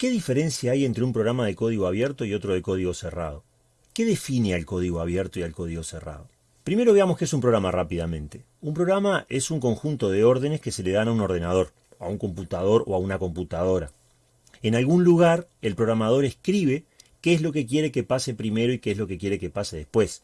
¿Qué diferencia hay entre un programa de código abierto y otro de código cerrado? ¿Qué define al código abierto y al código cerrado? Primero veamos qué es un programa rápidamente. Un programa es un conjunto de órdenes que se le dan a un ordenador, a un computador o a una computadora. En algún lugar el programador escribe qué es lo que quiere que pase primero y qué es lo que quiere que pase después.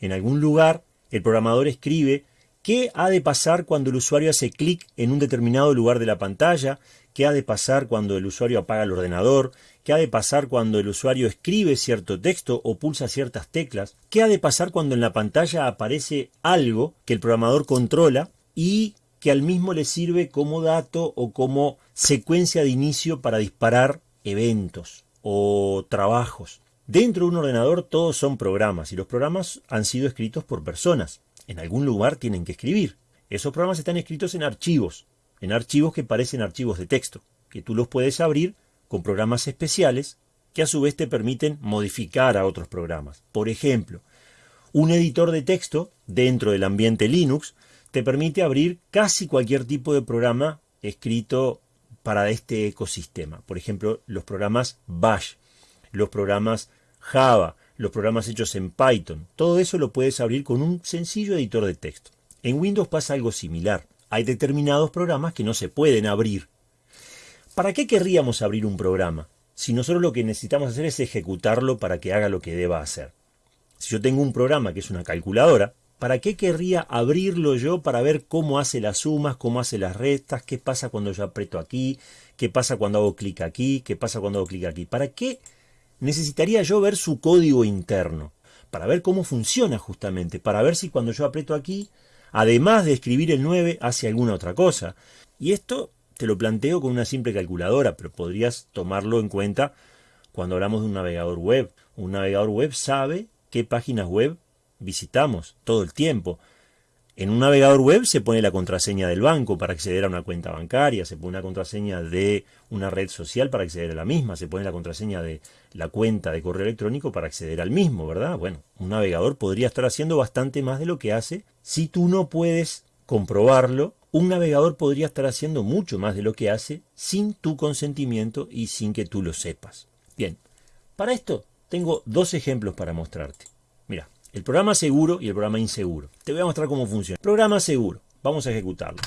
En algún lugar el programador escribe qué ha de pasar cuando el usuario hace clic en un determinado lugar de la pantalla, qué ha de pasar cuando el usuario apaga el ordenador, qué ha de pasar cuando el usuario escribe cierto texto o pulsa ciertas teclas, qué ha de pasar cuando en la pantalla aparece algo que el programador controla y que al mismo le sirve como dato o como secuencia de inicio para disparar eventos o trabajos. Dentro de un ordenador todos son programas y los programas han sido escritos por personas. En algún lugar tienen que escribir. Esos programas están escritos en archivos, en archivos que parecen archivos de texto, que tú los puedes abrir con programas especiales que a su vez te permiten modificar a otros programas. Por ejemplo, un editor de texto dentro del ambiente Linux te permite abrir casi cualquier tipo de programa escrito para este ecosistema. Por ejemplo, los programas Bash, los programas Java, los programas hechos en Python. Todo eso lo puedes abrir con un sencillo editor de texto. En Windows pasa algo similar. Hay determinados programas que no se pueden abrir. ¿Para qué querríamos abrir un programa? Si nosotros lo que necesitamos hacer es ejecutarlo para que haga lo que deba hacer. Si yo tengo un programa que es una calculadora, ¿Para qué querría abrirlo yo para ver cómo hace las sumas, cómo hace las restas, qué pasa cuando yo aprieto aquí, qué pasa cuando hago clic aquí, qué pasa cuando hago clic aquí? ¿Para qué necesitaría yo ver su código interno? Para ver cómo funciona justamente, para ver si cuando yo aprieto aquí, además de escribir el 9, hace alguna otra cosa. Y esto te lo planteo con una simple calculadora, pero podrías tomarlo en cuenta cuando hablamos de un navegador web. Un navegador web sabe qué páginas web visitamos todo el tiempo. En un navegador web se pone la contraseña del banco para acceder a una cuenta bancaria, se pone una contraseña de una red social para acceder a la misma, se pone la contraseña de la cuenta de correo electrónico para acceder al mismo, ¿verdad? Bueno, un navegador podría estar haciendo bastante más de lo que hace. Si tú no puedes comprobarlo, un navegador podría estar haciendo mucho más de lo que hace sin tu consentimiento y sin que tú lo sepas. Bien, para esto tengo dos ejemplos para mostrarte. Mira, el programa seguro y el programa inseguro. Te voy a mostrar cómo funciona. Programa seguro. Vamos a ejecutarlo.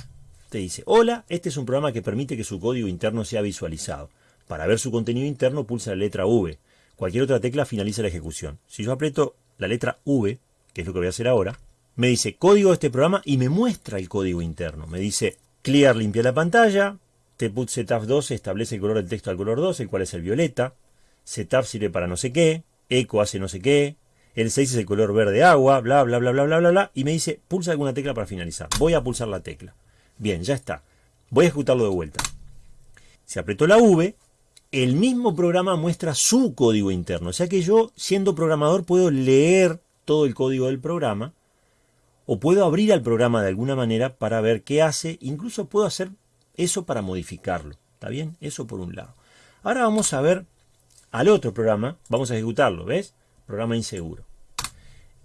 Te dice, hola, este es un programa que permite que su código interno sea visualizado. Para ver su contenido interno pulsa la letra V. Cualquier otra tecla finaliza la ejecución. Si yo aprieto la letra V, que es lo que voy a hacer ahora, me dice código de este programa y me muestra el código interno. Me dice clear limpia la pantalla, tput setup 2 establece el color del texto al color 2, el cual es el violeta, setup sirve para no sé qué, eco hace no sé qué, el 6 es el color verde agua, bla, bla, bla, bla, bla, bla, bla, y me dice, pulsa alguna tecla para finalizar. Voy a pulsar la tecla. Bien, ya está. Voy a ejecutarlo de vuelta. Se apretó la V, el mismo programa muestra su código interno. O sea que yo, siendo programador, puedo leer todo el código del programa, o puedo abrir al programa de alguna manera para ver qué hace, incluso puedo hacer eso para modificarlo. ¿Está bien? Eso por un lado. Ahora vamos a ver al otro programa, vamos a ejecutarlo, ¿ves? Programa inseguro.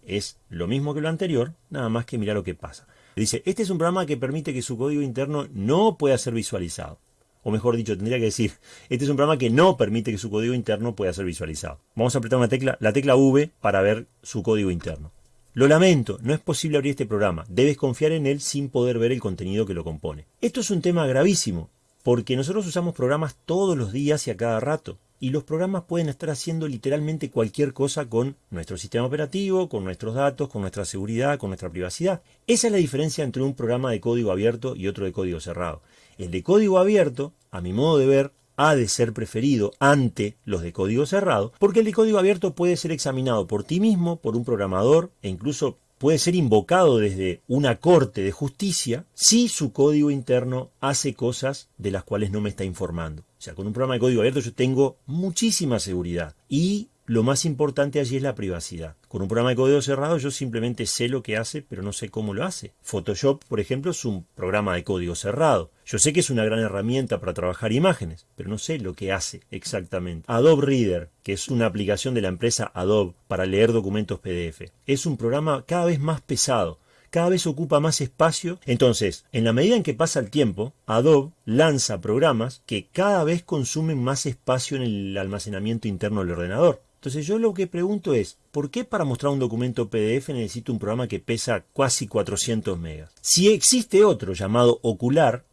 Es lo mismo que lo anterior, nada más que mirar lo que pasa. Dice, este es un programa que permite que su código interno no pueda ser visualizado. O mejor dicho, tendría que decir, este es un programa que no permite que su código interno pueda ser visualizado. Vamos a apretar una tecla, la tecla V para ver su código interno. Lo lamento, no es posible abrir este programa. Debes confiar en él sin poder ver el contenido que lo compone. Esto es un tema gravísimo, porque nosotros usamos programas todos los días y a cada rato y los programas pueden estar haciendo literalmente cualquier cosa con nuestro sistema operativo, con nuestros datos, con nuestra seguridad, con nuestra privacidad. Esa es la diferencia entre un programa de código abierto y otro de código cerrado. El de código abierto, a mi modo de ver, ha de ser preferido ante los de código cerrado, porque el de código abierto puede ser examinado por ti mismo, por un programador e incluso puede ser invocado desde una corte de justicia si su código interno hace cosas de las cuales no me está informando. O sea, con un programa de código abierto yo tengo muchísima seguridad y lo más importante allí es la privacidad. Con un programa de código cerrado yo simplemente sé lo que hace, pero no sé cómo lo hace. Photoshop, por ejemplo, es un programa de código cerrado. Yo sé que es una gran herramienta para trabajar imágenes, pero no sé lo que hace exactamente. Adobe Reader, que es una aplicación de la empresa Adobe para leer documentos PDF, es un programa cada vez más pesado cada vez ocupa más espacio. Entonces, en la medida en que pasa el tiempo, Adobe lanza programas que cada vez consumen más espacio en el almacenamiento interno del ordenador. Entonces yo lo que pregunto es, ¿por qué para mostrar un documento PDF necesito un programa que pesa casi 400 megas? Si existe otro llamado Ocular,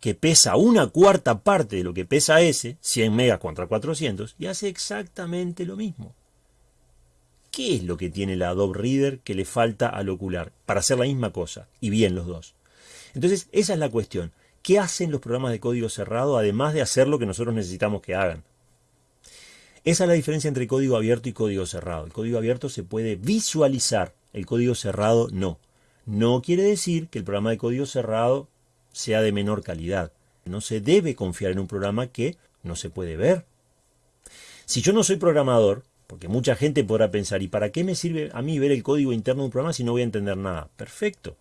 que pesa una cuarta parte de lo que pesa ese, 100 megas contra 400, y hace exactamente lo mismo. ¿Qué es lo que tiene la Adobe Reader que le falta al ocular para hacer la misma cosa? Y bien los dos. Entonces, esa es la cuestión. ¿Qué hacen los programas de código cerrado además de hacer lo que nosotros necesitamos que hagan? Esa es la diferencia entre código abierto y código cerrado. El código abierto se puede visualizar, el código cerrado no. No quiere decir que el programa de código cerrado sea de menor calidad. No se debe confiar en un programa que no se puede ver. Si yo no soy programador, porque mucha gente podrá pensar, ¿y para qué me sirve a mí ver el código interno de un programa si no voy a entender nada? Perfecto.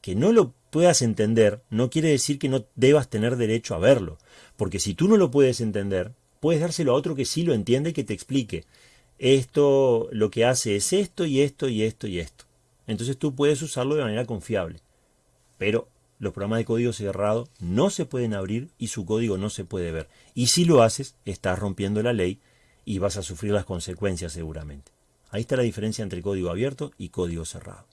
Que no lo puedas entender no quiere decir que no debas tener derecho a verlo. Porque si tú no lo puedes entender, puedes dárselo a otro que sí lo entiende y que te explique. Esto lo que hace es esto y esto y esto y esto. Entonces tú puedes usarlo de manera confiable. Pero los programas de código cerrado no se pueden abrir y su código no se puede ver. Y si lo haces, estás rompiendo la ley y vas a sufrir las consecuencias seguramente. Ahí está la diferencia entre código abierto y código cerrado.